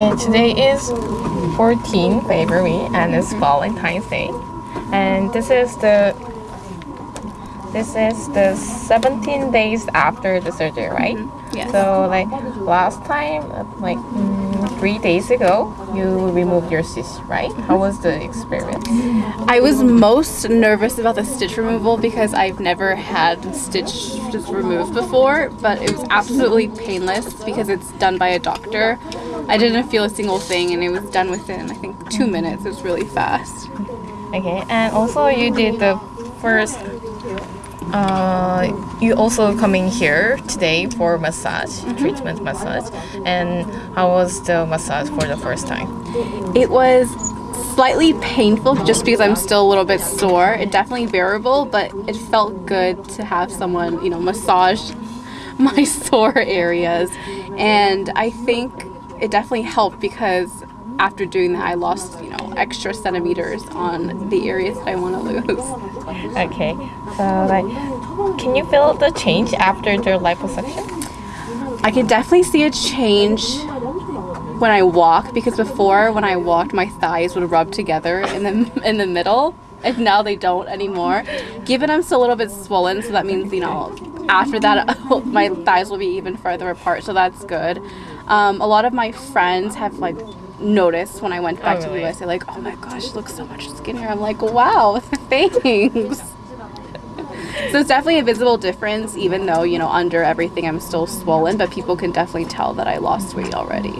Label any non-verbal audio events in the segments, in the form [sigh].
Today is 14 February and it's Valentine's Day. And this is the this is the 17 days after the surgery, right? Yes. So like last time, like mm, three days ago, you removed your cyst, right? How was the experience? I was most nervous about the stitch removal because I've never had stitches removed before, but it was absolutely painless because it's done by a doctor. I didn't feel a single thing and it was done within, I think, two minutes. It was really fast. Okay, and also you did the first. Uh, you also coming here today for massage, treatment massage, and how was the massage for the first time? It was slightly painful just because I'm still a little bit sore. It definitely bearable, but it felt good to have someone, you know, massage [laughs] my sore areas. And I think it definitely helped because after doing that, I lost, you know, extra centimeters on the areas that I want to lose. Okay, so like, can you feel the change after the liposuction? I can definitely see a change when I walk because before when I walked my thighs would rub together in the [laughs] in the middle and now they don't anymore. Given I'm still a little bit swollen so that means you know after that [laughs] my thighs will be even further apart so that's good. Um, a lot of my friends have like noticed when I went back Oh, to the? US they're like oh my gosh you look so much skinnier. I'm like wow [laughs] thanks. So it's definitely a visible difference, even though, you know, under everything I'm still swollen, but people can definitely tell that I lost weight already.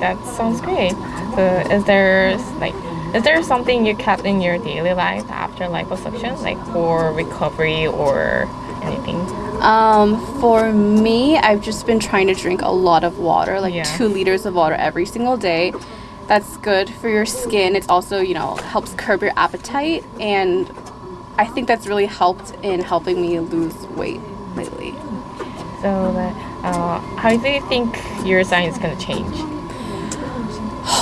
That sounds great. So, is there like, is there something you kept in your daily life after liposuction, like for recovery or anything? Um, for me, I've just been trying to drink a lot of water, like Yeah. two liters of water every single day. That's good for your skin. It's also, you know, helps curb your appetite, and I think that's really helped in helping me lose weight lately. So, uh, how do you think your sign is gonna change?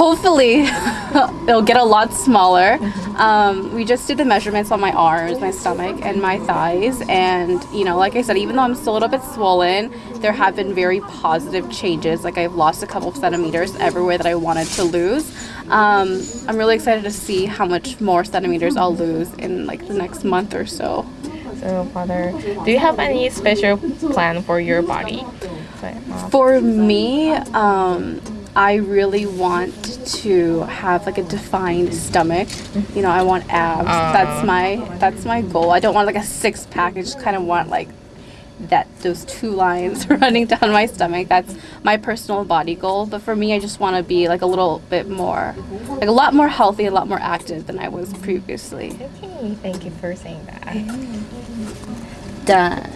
Hopefully, [laughs] it'll get a lot smaller. Um, we just did the measurements on my arms, my stomach, and my thighs. And, you know, like I said, even though I'm still a little bit swollen, there have been very positive changes. Like, I've lost a couple of centimeters everywhere that I wanted to lose. Um, I'm really excited to see how much more centimeters I'll lose in, like, the next month or so. So, Father, do you have any special plan for your body? For me, um, I really want to have like a defined stomach. You know, I want abs. that's my that's my goal. I don't want like a six pack. I just kind of want like that those two lines [laughs] running down my stomach. That's my personal body goal. But for me, I just want to be like a little bit more, like a lot more healthy, a lot more active than I was previously. okay, thank you for saying that. Done.